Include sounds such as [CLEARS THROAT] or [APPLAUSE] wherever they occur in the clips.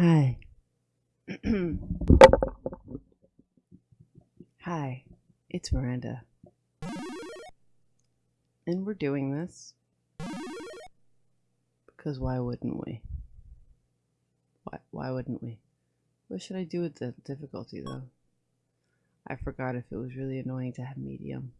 Hi. [CLEARS THROAT] Hi, it's Miranda. And we're doing this because why wouldn't we? Why, why wouldn't we? What should I do with the difficulty though? I forgot if it was really annoying to have medium.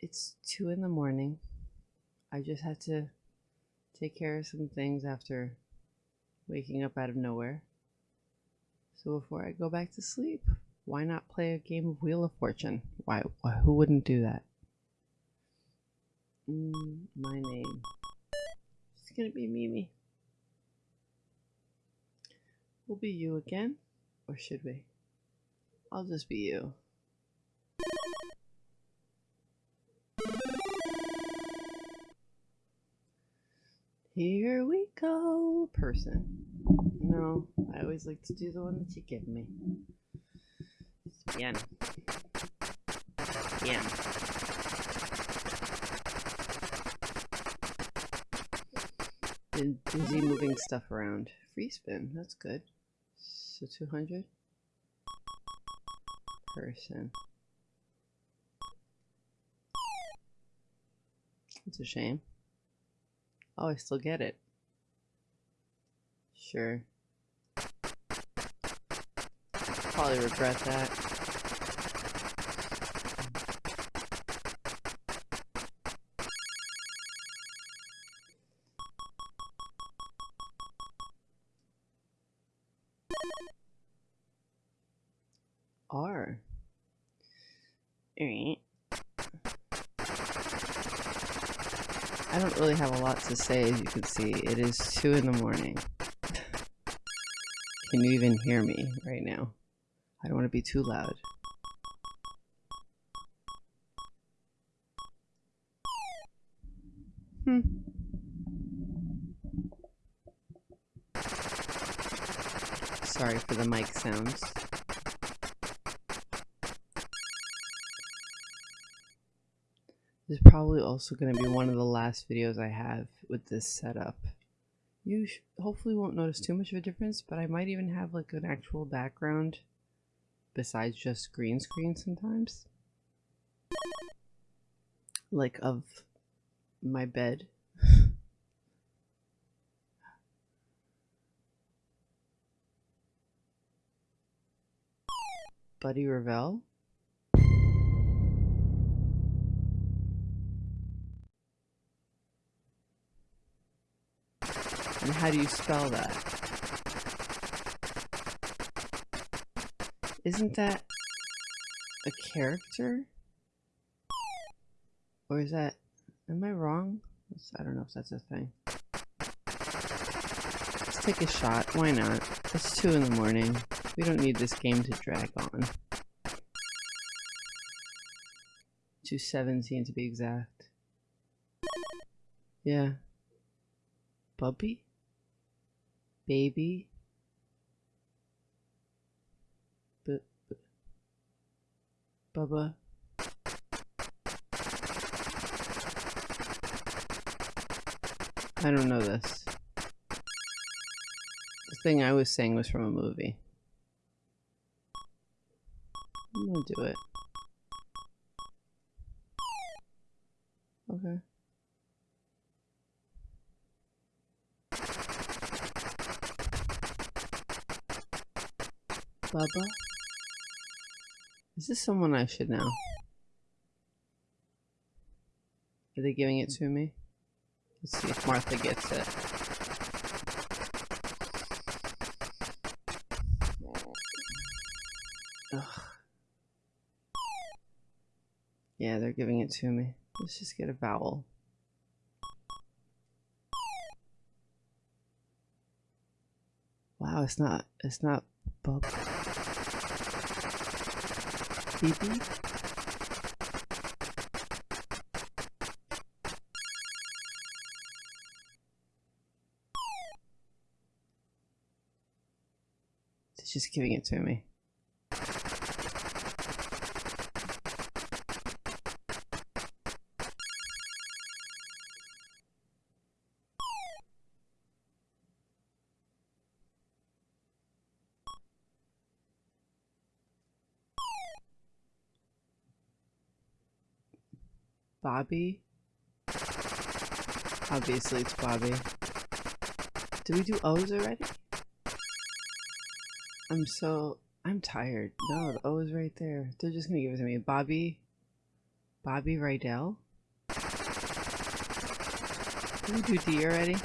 It's 2 in the morning. I just had to take care of some things after waking up out of nowhere. So before I go back to sleep, why not play a game of Wheel of Fortune? Why, why who wouldn't do that? Mm, my name. It's gonna be Mimi. We'll be you again, or should we? I'll just be you. Here we go, person. No, I always like to do the one that you give me. Bien. Bien. Been busy moving stuff around. Free spin, that's good. So 200? Person. It's a shame. Oh, I still get it. Sure. Probably regret that. R. Alright. I don't really have a lot to say, as you can see. It is 2 in the morning. Can you even hear me right now? I don't want to be too loud. Hmm. Sorry for the mic sounds. This is probably also going to be one of the last videos I have with this setup. You hopefully won't notice too much of a difference, but I might even have like an actual background besides just green screen sometimes. Like of my bed. [LAUGHS] Buddy Revell. And how do you spell that? Isn't that a character? Or is that... Am I wrong? I don't know if that's a thing. Let's take a shot. Why not? It's 2 in the morning. We don't need this game to drag on. 217 to be exact. Yeah. Bubby? Baby. B B Bubba. I don't know this. The thing I was saying was from a movie. I'm gonna do it. Bubba? Is this someone I should know? Are they giving it to me? Let's see if Martha gets it. Ugh. Yeah, they're giving it to me. Let's just get a vowel. Wow, it's not, it's not bub. It's just giving it to me. Bobby? Obviously it's Bobby. Did we do O's already? I'm so... I'm tired. No, the O is right there. They're just gonna give it to me. Bobby... Bobby Rydell? Did we do D already?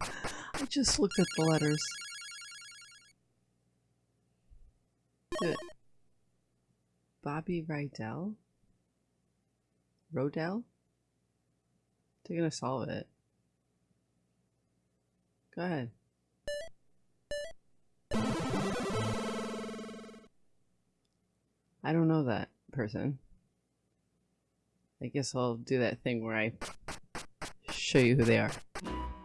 I just looked at the letters. Do. Bobby Rydell? Rodell? They're gonna solve it. Go ahead. I don't know that person. I guess I'll do that thing where I show you who they are.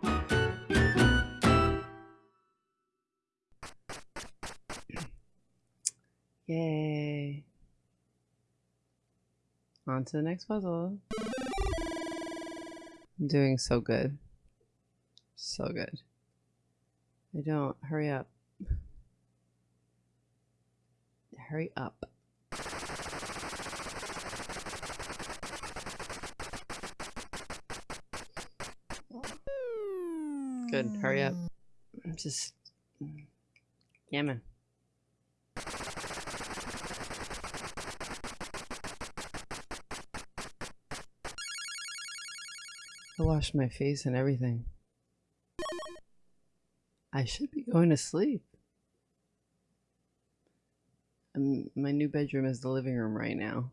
[CLEARS THROAT] Yay. On to the next puzzle. I'm doing so good. So good. I don't. Hurry up. Hurry up. Good. Hurry up. I'm just. Mm, yamming. I washed my face and everything. I should be going to sleep. Um, my new bedroom is the living room right now.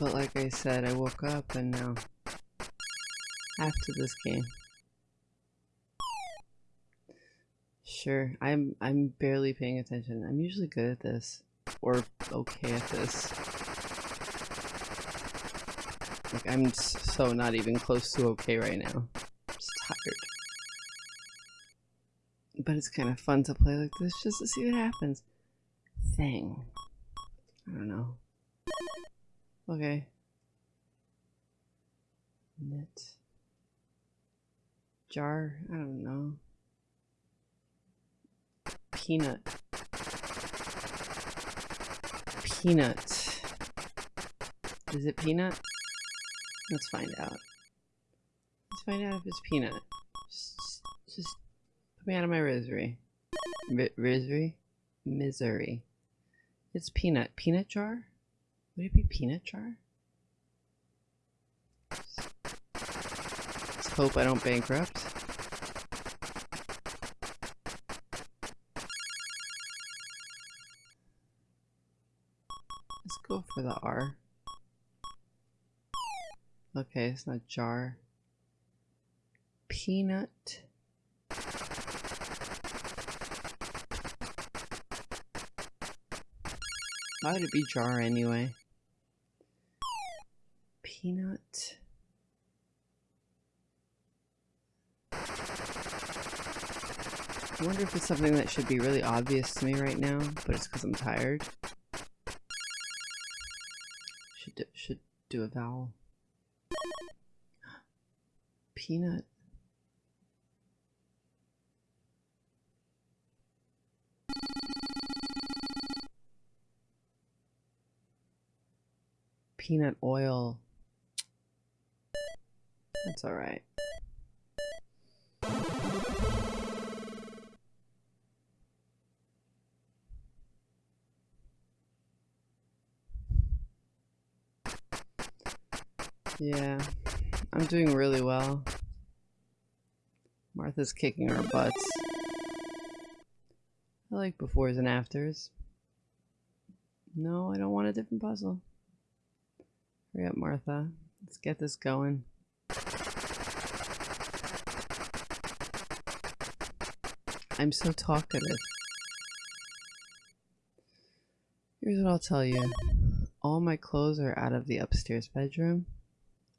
But like I said, I woke up and now after this game. Sure, I'm I'm barely paying attention. I'm usually good at this or okay at this. Like, I'm so not even close to okay right now. I'm just tired. But it's kind of fun to play like this just to see what happens. Thing. I don't know. Okay. Knit. Jar. I don't know. Peanut. Peanut. Is it peanut? Let's find out. Let's find out if it's peanut. Just, just put me out of my misery. misery? Misery. It's peanut. Peanut jar? Would it be peanut jar? Let's hope I don't bankrupt. Let's go for the R. Okay, it's not jar. Peanut. Why would it be jar anyway? Peanut. I wonder if it's something that should be really obvious to me right now, but it's because I'm tired. Should do, should do a vowel. Peanut. Peanut oil. That's alright. Yeah. I'm doing really well. Martha's kicking our butts. I like befores and afters. No, I don't want a different puzzle. Hurry up, Martha. Let's get this going. I'm so talkative. Here's what I'll tell you. All my clothes are out of the upstairs bedroom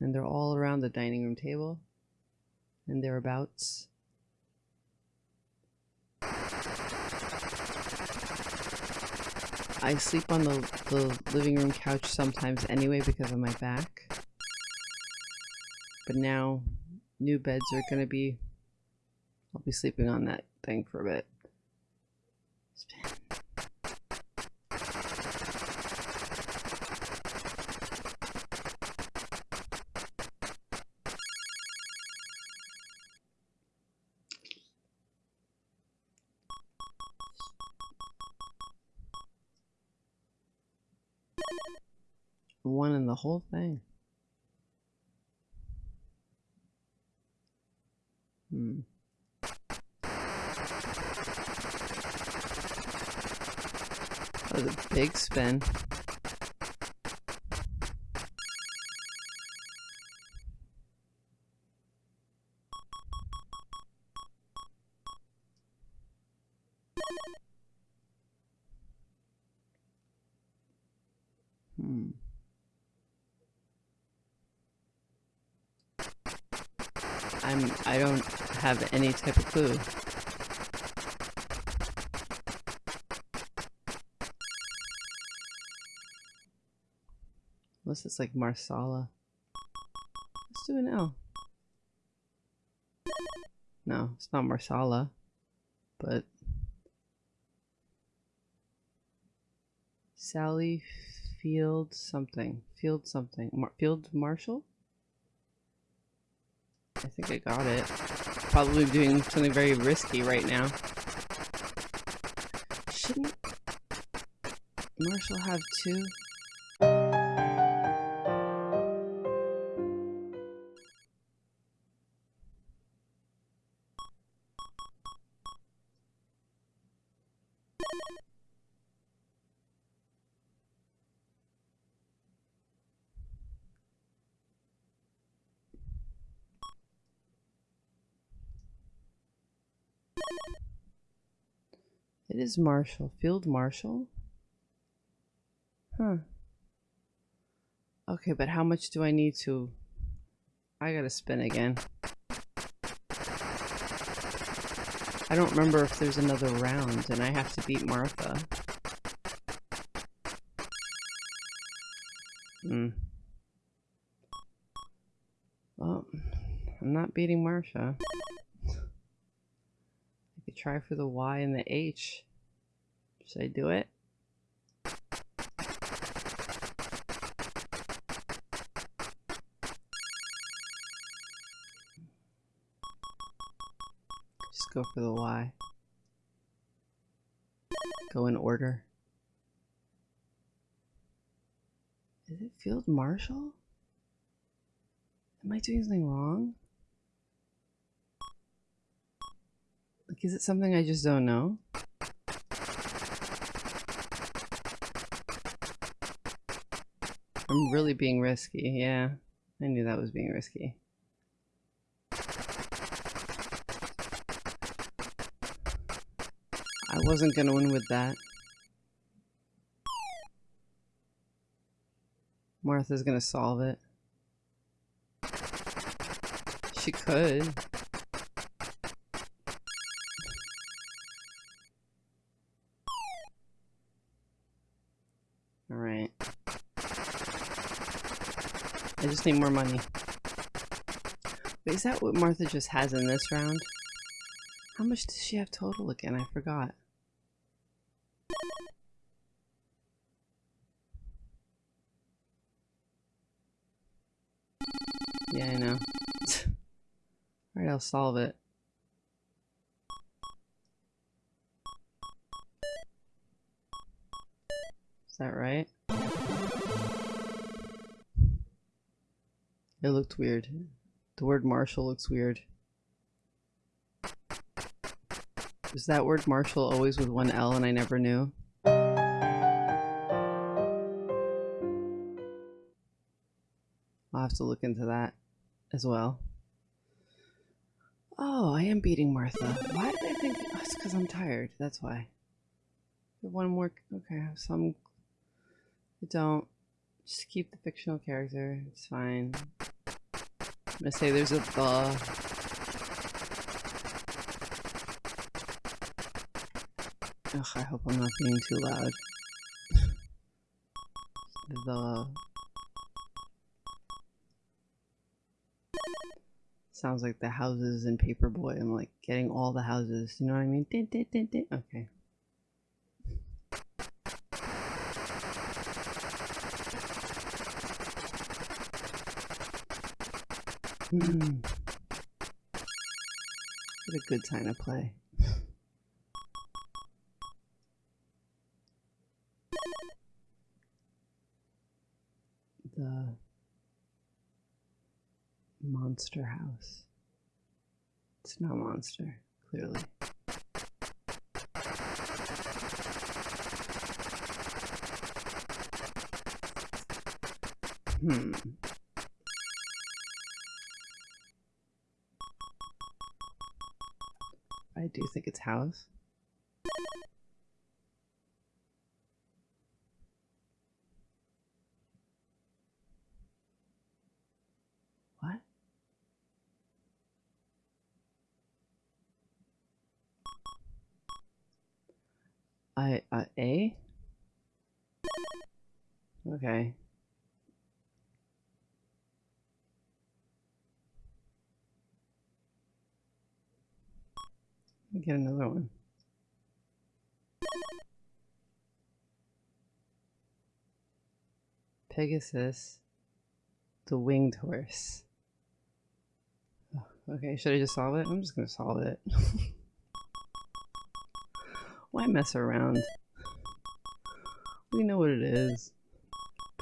and they're all around the dining room table and thereabouts. I sleep on the, the living room couch sometimes anyway because of my back. But now, new beds are gonna be... I'll be sleeping on that thing for a bit. One in the whole thing. Hmm. That was a big spin. Any type of clue. Unless it's like Marsala. Let's do an L. No, it's not Marsala, but Sally Field something. Field something. Mar Field Marshall? I think I got it. Probably doing something very risky right now. Shouldn't Marshall have two? It is Marshall. Field Marshall? Huh. Okay, but how much do I need to... I gotta spin again. I don't remember if there's another round and I have to beat Martha. Hmm. Well, I'm not beating Marsha try for the Y and the H. Should I do it? Just go for the Y. Go in order. Is it Field Marshal? Am I doing something wrong? Like, is it something I just don't know? I'm really being risky, yeah. I knew that was being risky. I wasn't gonna win with that. Martha's gonna solve it. She could. Just need more money. Wait, is that what Martha just has in this round? How much does she have total again? I forgot. Yeah, I know. [LAUGHS] Alright, I'll solve it. It looked weird. The word Marshall looks weird. Is that word Marshall always with one L and I never knew? I'll have to look into that as well. Oh, I am beating Martha. Why did I think... Oh, it's because I'm tired. That's why. One more... Okay, I have some... I don't. Just keep the fictional character. It's fine. I'm gonna say there's a the. Ugh, I hope I'm not being too loud. [LAUGHS] the. Sounds like the houses in Paperboy. I'm like getting all the houses. You know what I mean? Okay. Hmm. what a good time to play. the monster house. It's not monster, clearly. House. What? I, uh, A? Okay. Get another one. Pegasus, the winged horse. Okay, should I just solve it? I'm just gonna solve it. [LAUGHS] Why mess around? We know what it is.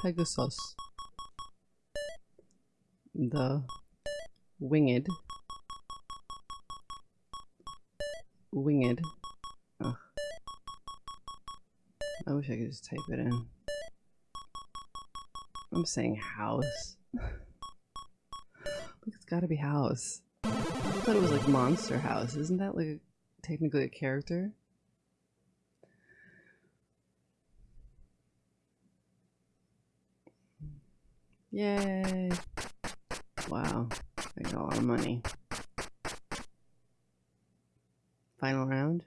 Pegasus. The winged winged. I wish I could just type it in. I'm saying house. [LAUGHS] It's gotta be house. I thought it was like Monster House. Isn't that like technically a character? Yay! Wow, I got a lot of money. Final round.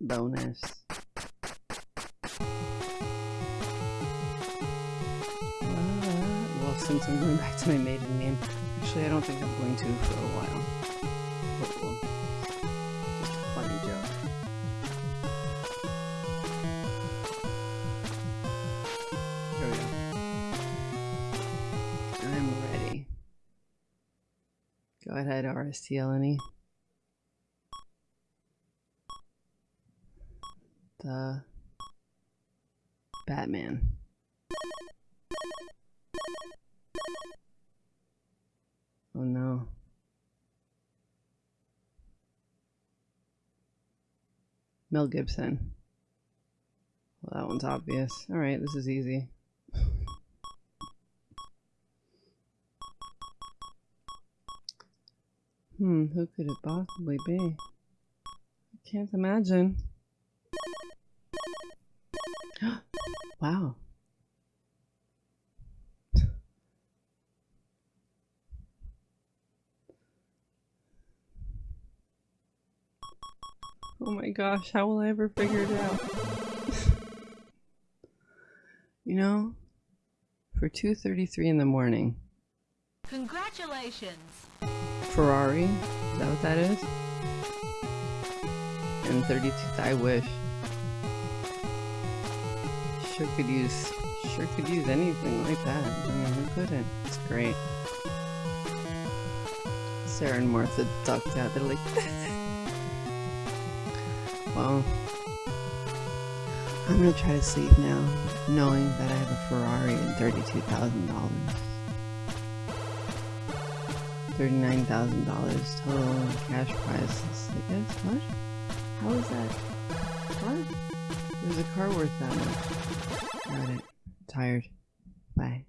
Bonus. Uh, well, since I'm going back to my maiden name, actually I don't think I'm going to for a while. RSTLNE. The Batman. Oh no. Mel Gibson. Well, that one's obvious. Alright, this is easy. [LAUGHS] Hmm, who could it possibly be? I can't imagine. [GASPS] wow. [SIGHS] Oh my gosh, how will I ever figure it out? [LAUGHS] you know, for 2.33 in the morning. Congratulations! Ferrari, is that what that is? And 32, I wish. Sure could use, sure could use anything like that. I mean, who couldn't? It's great. Sarah and Martha ducked out. They're like, [LAUGHS] well, I'm gonna try to sleep now, knowing that I have a Ferrari and $32,000. $39,000 total cash prizes, I guess. What? How is that? What? There's a car worth that much. Got it. Tired. Bye.